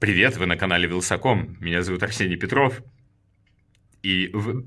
Привет, вы на канале Вилсаком. Меня зовут Арсений Петров. И вы...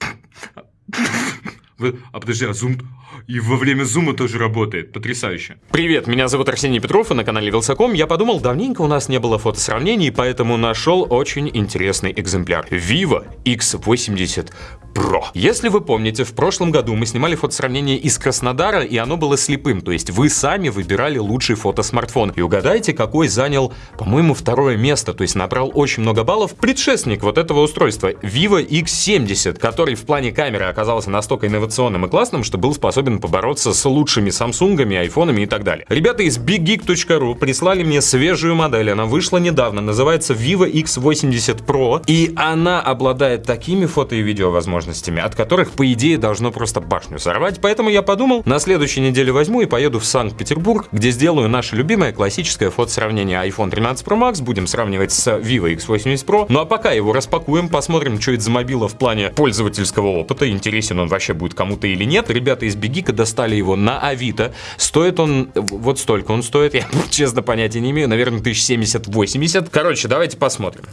Вы... А подожди, а зум... И во время зума тоже работает. Потрясающе. Привет, меня зовут Арсений Петров, и на канале Вилсаком я подумал, давненько у нас не было фотосравнений, поэтому нашел очень интересный экземпляр. Vivo X80 Pro. Если вы помните, в прошлом году мы снимали фотосравнение из Краснодара, и оно было слепым, то есть вы сами выбирали лучший фотосмартфон. И угадайте, какой занял, по-моему, второе место, то есть набрал очень много баллов предшественник вот этого устройства, Vivo X70, который в плане камеры оказался настолько инновационным и классным, что был способен побороться с лучшими Самсунгами, айфонами и так далее. Ребята из BigGeek.ru прислали мне свежую модель, она вышла недавно, называется Vivo X80 Pro, и она обладает такими фото и видео возможностями, от которых, по идее, должно просто башню сорвать. Поэтому я подумал, на следующей неделе возьму и поеду в Санкт-Петербург, где сделаю наше любимое классическое фотосравнение iPhone 13 Pro Max, будем сравнивать с Vivo X80 Pro. Ну а пока его распакуем, посмотрим, что это за мобила в плане пользовательского опыта, интересен он вообще будет кому-то или нет. Ребята из Бегика достали его на Авито. Стоит он вот столько он стоит, я честно понятия не имею, наверное, 1070-80. Короче, давайте посмотрим.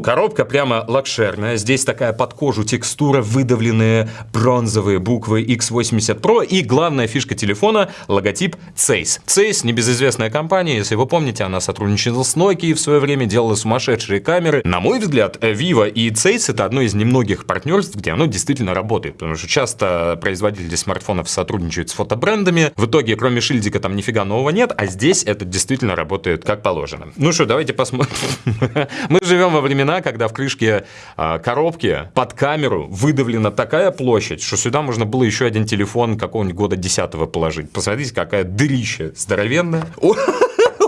Коробка прямо лакшерная. Здесь такая под кожу текстура, выдавленные бронзовые буквы X80 Pro. И главная фишка телефона — логотип Zeiss. Zeiss — небезызвестная компания. Если вы помните, она сотрудничала с Nokia в свое время, делала сумасшедшие камеры. На мой взгляд, Vivo и Zeiss — это одно из немногих партнерств, где оно действительно работает. Потому что часто производители смартфонов сотрудничают с фотобрендами. В итоге, кроме шильдика, там нифига нового нет. А здесь это действительно работает как положено. Ну что, давайте посмотрим. Мы живем во времена времена, когда в крышке э, коробки под камеру выдавлена такая площадь, что сюда можно было еще один телефон какого-нибудь года 10 положить. Посмотрите, какая дырища здоровенная.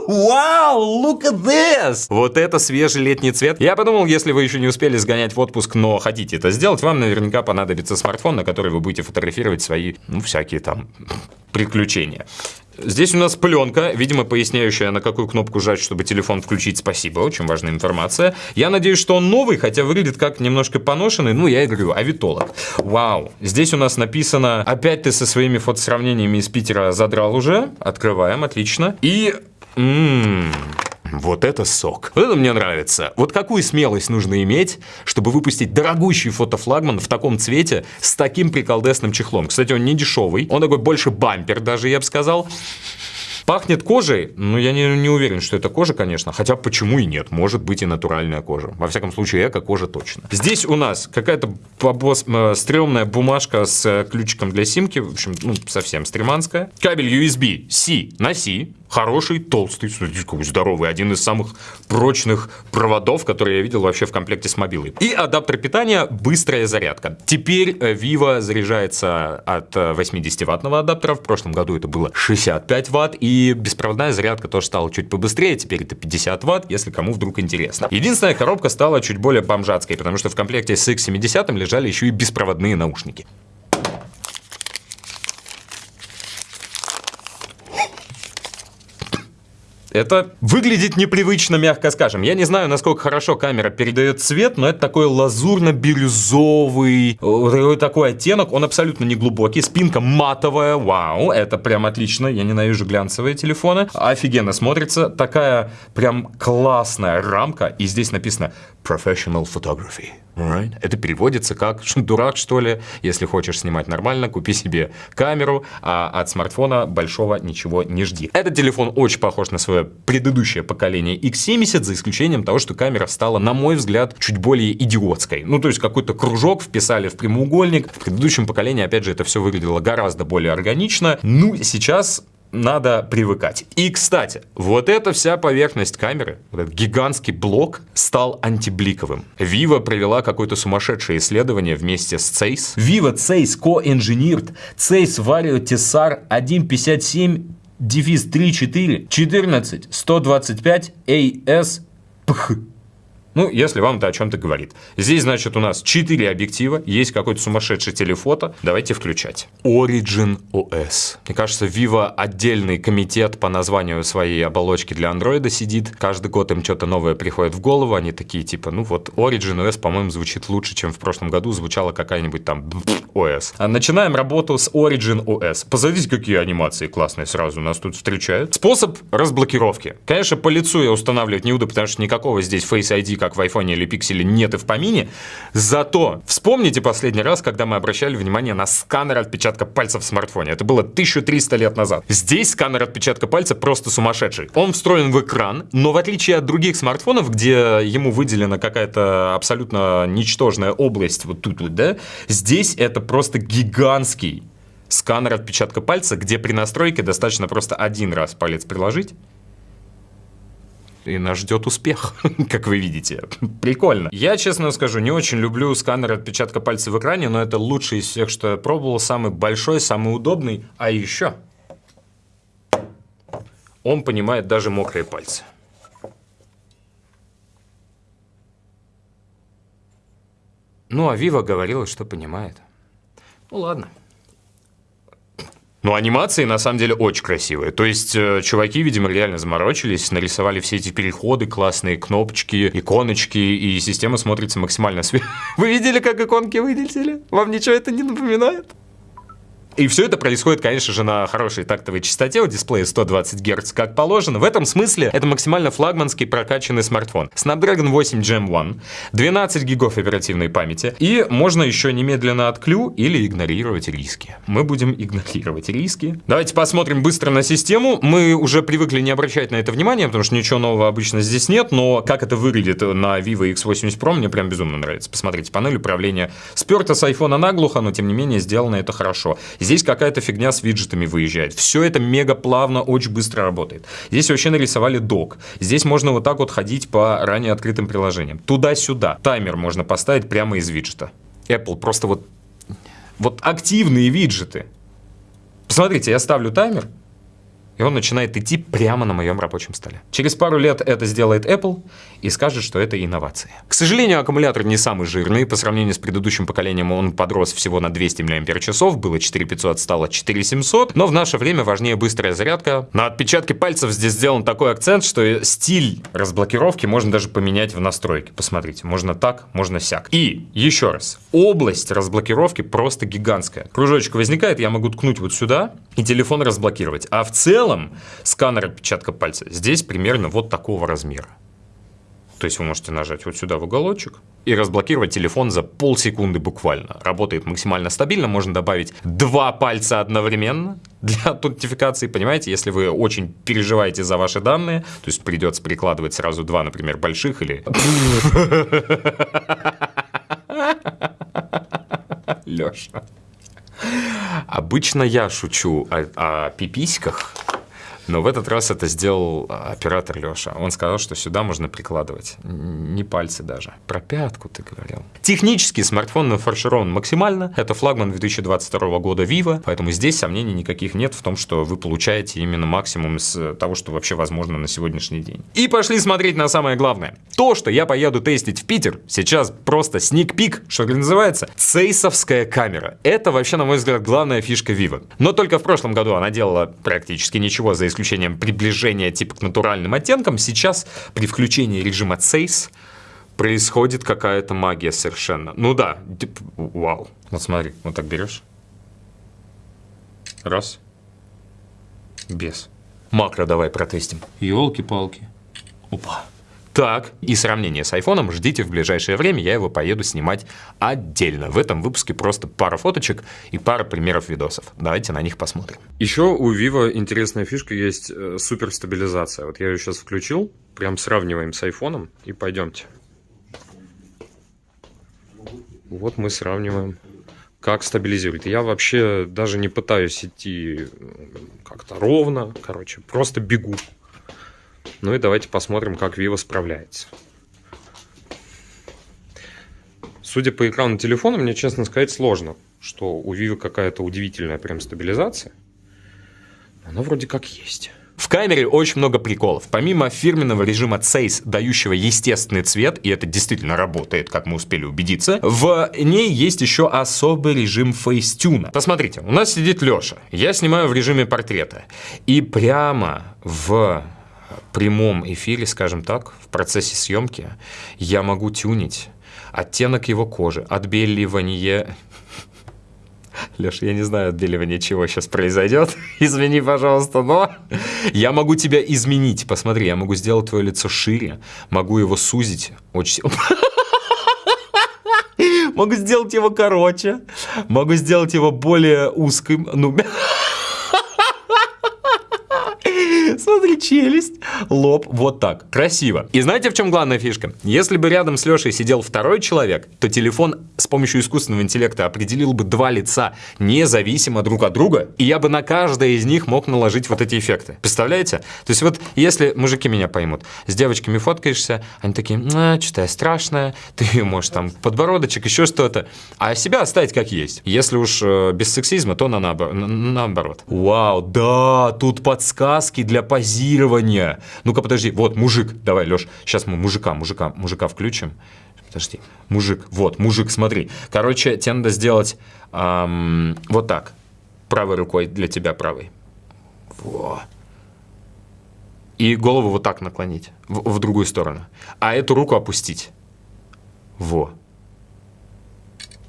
Вау, look at this! Вот это свежий летний цвет. Я подумал, если вы еще не успели сгонять в отпуск, но хотите это сделать, вам наверняка понадобится смартфон, на который вы будете фотографировать свои, ну, всякие там приключения. Здесь у нас пленка, видимо, поясняющая, на какую кнопку жать, чтобы телефон включить. Спасибо, очень важная информация. Я надеюсь, что он новый, хотя выглядит как немножко поношенный. Ну, я и говорю, авитолог. Вау. Здесь у нас написано, опять ты со своими фотосравнениями из Питера задрал уже. Открываем, отлично. И... Ммм... Вот это сок. Вот это мне нравится. Вот какую смелость нужно иметь, чтобы выпустить дорогущий фотофлагман в таком цвете с таким приколдесным чехлом. Кстати, он не дешевый. Он такой больше бампер даже, я бы сказал. Пахнет кожей, ну я не, не уверен, что это кожа, конечно, хотя почему и нет, может быть и натуральная кожа. Во всяком случае, эко-кожа точно. Здесь у нас какая-то побос, э, стрёмная бумажка с э, ключиком для симки, в общем, ну совсем стреманская. Кабель USB-C на C, хороший, толстый, здоровый, один из самых прочных проводов, которые я видел вообще в комплекте с мобилой. И адаптер питания быстрая зарядка. Теперь э, Vivo заряжается от 80-ваттного адаптера, в прошлом году это было 65 ватт, и беспроводная зарядка тоже стала чуть побыстрее, теперь это 50 ватт, если кому вдруг интересно. Единственная коробка стала чуть более бомжатской, потому что в комплекте с X70 лежали еще и беспроводные наушники. Это выглядит непривычно, мягко скажем. Я не знаю, насколько хорошо камера передает цвет, но это такой лазурно-бирюзовый, такой оттенок. Он абсолютно не глубокий. Спинка матовая. Вау, это прям отлично. Я ненавижу глянцевые телефоны. Офигенно смотрится. Такая прям классная рамка. И здесь написано Professional Photography. Right. Это переводится как дурак, что ли. Если хочешь снимать нормально, купи себе камеру, а от смартфона большого ничего не жди. Этот телефон очень похож на свое предыдущее поколение X70, за исключением того, что камера стала, на мой взгляд, чуть более идиотской. Ну, то есть какой-то кружок вписали в прямоугольник. В предыдущем поколении, опять же, это все выглядело гораздо более органично. Ну, сейчас надо привыкать. И, кстати, вот эта вся поверхность камеры, вот этот гигантский блок, стал антибликовым. Vivo провела какое-то сумасшедшее исследование вместе с Zeiss. Vivo Zeiss Co-Engineered Zeiss Vario Tessar 157 дефис 34 14 125 AS PH. Ну, если вам это о чем-то говорит. Здесь, значит, у нас 4 объектива, есть какой-то сумасшедший телефото. Давайте включать. Origin OS. Мне кажется, Vivo отдельный комитет по названию своей оболочки для андроида сидит. Каждый год им что-то новое приходит в голову. Они такие, типа, ну вот Origin OS, по-моему, звучит лучше, чем в прошлом году звучала какая-нибудь там OS. А начинаем работу с Origin OS. Посмотрите, какие анимации классные сразу нас тут встречают. Способ разблокировки. Конечно, по лицу я устанавливать не буду, потому что никакого здесь Face ID, как в iPhone или Pixel, нет и в помине. Зато вспомните последний раз, когда мы обращали внимание на сканер отпечатка пальца в смартфоне. Это было 1300 лет назад. Здесь сканер отпечатка пальца просто сумасшедший. Он встроен в экран, но в отличие от других смартфонов, где ему выделена какая-то абсолютно ничтожная область вот тут вот, да, здесь это просто гигантский сканер отпечатка пальца, где при настройке достаточно просто один раз палец приложить, и нас ждет успех, как вы видите. Прикольно. Я, честно скажу, не очень люблю сканер отпечатка пальца в экране, но это лучший из всех, что я пробовал, самый большой, самый удобный. А еще он понимает даже мокрые пальцы. Ну, а Вива говорила, что понимает. Ну, ладно. Ну, анимации на самом деле очень красивые. То есть, э, чуваки, видимо, реально заморочились, нарисовали все эти переходы, классные кнопочки, иконочки, и система смотрится максимально свежо. Вы видели, как иконки вылетели? Вам ничего это не напоминает? И все это происходит, конечно же, на хорошей тактовой частоте у дисплея 120 Гц, как положено. В этом смысле это максимально флагманский прокачанный смартфон. Snapdragon 8 Gen 1, 12 гигов оперативной памяти, и можно еще немедленно отклю или игнорировать риски. Мы будем игнорировать риски. Давайте посмотрим быстро на систему. Мы уже привыкли не обращать на это внимание, потому что ничего нового обычно здесь нет, но как это выглядит на Vivo X80 Pro, мне прям безумно нравится. Посмотрите, панель управления сперта с iPhone наглухо, но тем не менее сделано это хорошо. Здесь какая-то фигня с виджетами выезжает. Все это мега плавно, очень быстро работает. Здесь вообще нарисовали док. Здесь можно вот так вот ходить по ранее открытым приложениям. Туда-сюда. Таймер можно поставить прямо из виджета. Apple просто вот... Вот активные виджеты. Посмотрите, я ставлю таймер, и он начинает идти прямо на моем рабочем столе. Через пару лет это сделает Apple и скажет, что это инновация. К сожалению, аккумулятор не самый жирный. По сравнению с предыдущим поколением он подрос всего на 200 мАч, было 4500, стало 4700. Но в наше время важнее быстрая зарядка. На отпечатке пальцев здесь сделан такой акцент, что стиль разблокировки можно даже поменять в настройке. Посмотрите, можно так, можно сяк. И еще раз, область разблокировки просто гигантская. Кружочек возникает, я могу ткнуть вот сюда и телефон разблокировать. А в целом целом сканер отпечатка пальца здесь примерно вот такого размера. То есть вы можете нажать вот сюда в уголочек и разблокировать телефон за полсекунды буквально. Работает максимально стабильно, можно добавить два пальца одновременно для аутентификации, понимаете, если вы очень переживаете за ваши данные, то есть придется прикладывать сразу два, например, больших или... Леша. Обычно я шучу о, о пиписьках, но в этот раз это сделал а, оператор Леша. Он сказал, что сюда можно прикладывать. Не пальцы даже. Про пятку ты говорил. Технически смартфон нафарширован максимально. Это флагман 2022 года Vivo, поэтому здесь сомнений никаких нет в том, что вы получаете именно максимум из того, что вообще возможно на сегодняшний день. И пошли смотреть на самое главное. То, что я поеду тестить в Питер, сейчас просто сник-пик, что называется, цейсовская камера. Это вообще, на мой взгляд, главная фишка Vivo. Но только в прошлом году она делала практически ничего за исключением приближения типа к натуральным оттенкам, сейчас при включении режима Сейс происходит какая-то магия совершенно. Ну да, типа, вау. Вот смотри, вот так берешь. Раз. Без. Макро давай протестим. Елки-палки. Опа. Так, и сравнение с айфоном ждите в ближайшее время, я его поеду снимать отдельно. В этом выпуске просто пара фоточек и пара примеров видосов. Давайте на них посмотрим. Еще у Vivo интересная фишка есть э, суперстабилизация. Вот я ее сейчас включил, прям сравниваем с айфоном и пойдемте. Вот мы сравниваем как стабилизирует. Я вообще даже не пытаюсь идти как-то ровно, короче, просто бегу. Ну и давайте посмотрим, как Vivo справляется. Судя по экрану телефона, мне, честно сказать, сложно, что у Vivo какая-то удивительная прям стабилизация. Она вроде как есть. В камере очень много приколов. Помимо фирменного режима Zeiss, дающего естественный цвет, и это действительно работает, как мы успели убедиться, в ней есть еще особый режим фейстюна. Посмотрите, у нас сидит Леша. Я снимаю в режиме портрета. И прямо в прямом эфире, скажем так, в процессе съемки, я могу тюнить оттенок его кожи, отбеливание Леш, я не знаю, отбеливание чего сейчас произойдет. Извини, пожалуйста, но я могу тебя изменить. Посмотри, я могу сделать твое лицо шире, могу его сузить очень Могу сделать его короче, могу сделать его более узким. Ну, Смотри, челюсть, лоб, вот так. Красиво. И знаете, в чем главная фишка? Если бы рядом с Лешей сидел второй человек, то телефон с помощью искусственного интеллекта определил бы два лица, независимо друг от друга, и я бы на каждое из них мог наложить вот эти эффекты. Представляете? То есть вот если мужики меня поймут, с девочками фоткаешься, они такие, а, что-то я страшная, ты можешь там подбородочек, еще что-то, а себя оставить как есть. Если уж э, без сексизма, то на, наоборот. Вау, да, тут подсказки для позирования. Ну-ка, подожди, вот мужик, давай, Леш, сейчас мы мужика, мужика, мужика включим. Подожди, мужик, вот, мужик, смотри. Короче, тебе надо сделать эм, вот так. Правой рукой для тебя правой. Во. И голову вот так наклонить, в, в другую сторону. А эту руку опустить. Во.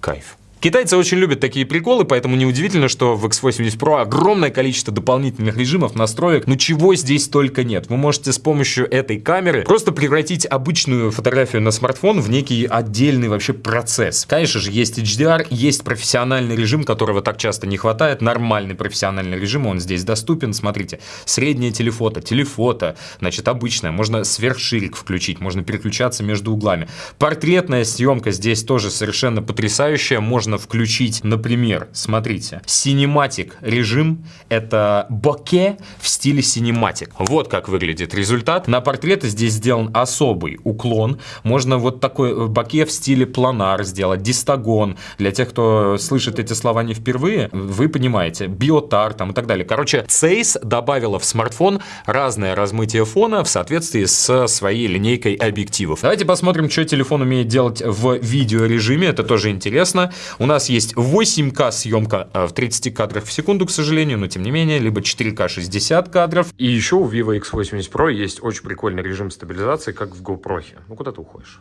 Кайф. Китайцы очень любят такие приколы, поэтому неудивительно, что в X80 Pro огромное количество дополнительных режимов, настроек, ну чего здесь только нет. Вы можете с помощью этой камеры просто превратить обычную фотографию на смартфон в некий отдельный вообще процесс. Конечно же, есть HDR, есть профессиональный режим, которого так часто не хватает, нормальный профессиональный режим, он здесь доступен. Смотрите, среднее телефото, телефото, значит, обычное, можно сверхширик включить, можно переключаться между углами. Портретная съемка здесь тоже совершенно потрясающая, можно можно включить, например, смотрите, Cinematic режим — это боке в стиле Cinematic. Вот как выглядит результат. На портреты здесь сделан особый уклон. Можно вот такой э, боке в стиле планар сделать, дистагон. Для тех, кто слышит эти слова не впервые, вы понимаете, биотар там и так далее. Короче, Zeiss добавила в смартфон разное размытие фона в соответствии с своей линейкой объективов. Давайте посмотрим, что телефон умеет делать в видеорежиме. Это тоже интересно. У нас есть 8К съемка э, в 30 кадрах в секунду, к сожалению, но тем не менее, либо 4К 60 кадров. И еще у Vivo X80 Pro есть очень прикольный режим стабилизации, как в GoPro. Ну, куда ты уходишь?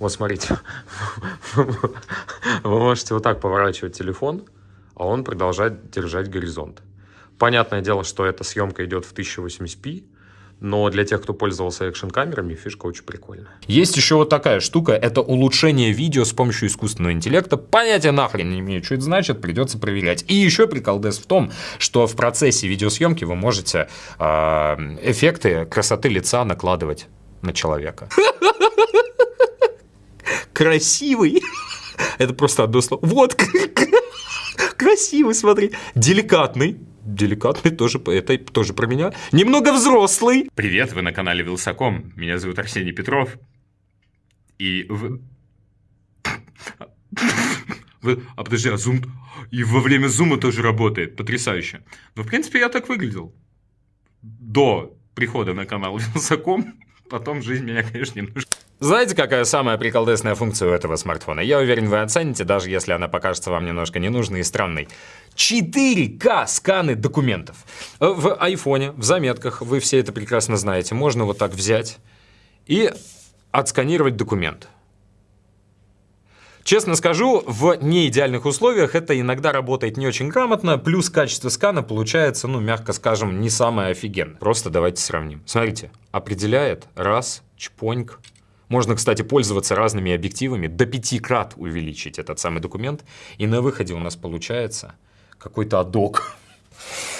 Вот смотрите, вы можете вот так поворачивать телефон, а он продолжает держать горизонт. Понятное дело, что эта съемка идет в 1080p, но для тех, кто пользовался экшн-камерами, фишка очень прикольная. Есть еще вот такая штука, это улучшение видео с помощью искусственного интеллекта. Понятия нахрен не имею, что это значит, придется проверять. И еще приколдес в том, что в процессе видеосъемки вы можете э, эффекты красоты лица накладывать на человека. Красивый. Это просто одно слово. Вот, красивый, смотри. Деликатный деликатный, тоже, это тоже про меня. Немного взрослый. Привет, вы на канале Вилсаком. Меня зовут Арсений Петров. И вы... А подожди, а зум... И во время зума тоже работает. Потрясающе. Но, в принципе, я так выглядел. До прихода на канал Вилсаком. Потом жизнь меня, конечно, немножко... Знаете, какая самая приколдесная функция у этого смартфона? Я уверен, вы оцените, даже если она покажется вам немножко ненужной и странной. 4К сканы документов. В айфоне, в заметках, вы все это прекрасно знаете, можно вот так взять и отсканировать документ. Честно скажу, в неидеальных условиях это иногда работает не очень грамотно, плюс качество скана получается, ну, мягко скажем, не самое офигенное. Просто давайте сравним. Смотрите, определяет раз, чпоньк, можно, кстати, пользоваться разными объективами, до пяти крат увеличить этот самый документ, и на выходе у нас получается какой-то адок.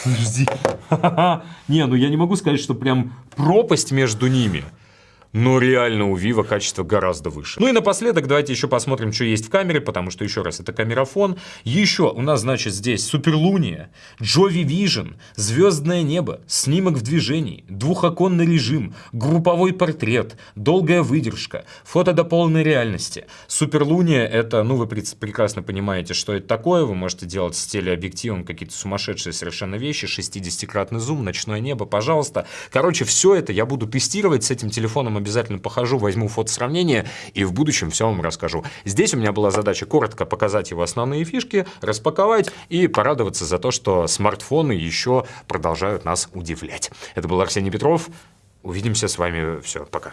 Подожди. Не, ну я не могу сказать, что прям пропасть между ними. Но реально у Vivo качество гораздо выше. Ну и напоследок давайте еще посмотрим, что есть в камере, потому что, еще раз, это камерафон. Еще у нас, значит, здесь Суперлуния, Jovi Vision, Звездное небо, снимок в движении, двухоконный режим, групповой портрет, долгая выдержка, фото до полной реальности. Суперлуния это, ну вы прекрасно понимаете, что это такое, вы можете делать с телеобъективом какие-то сумасшедшие совершенно вещи, 60-кратный зум, ночное небо, пожалуйста. Короче, все это я буду тестировать с этим телефоном обязательно похожу, возьму фото сравнения и в будущем все вам расскажу. Здесь у меня была задача коротко показать его основные фишки, распаковать и порадоваться за то, что смартфоны еще продолжают нас удивлять. Это был Арсений Петров. Увидимся с вами. Все, пока.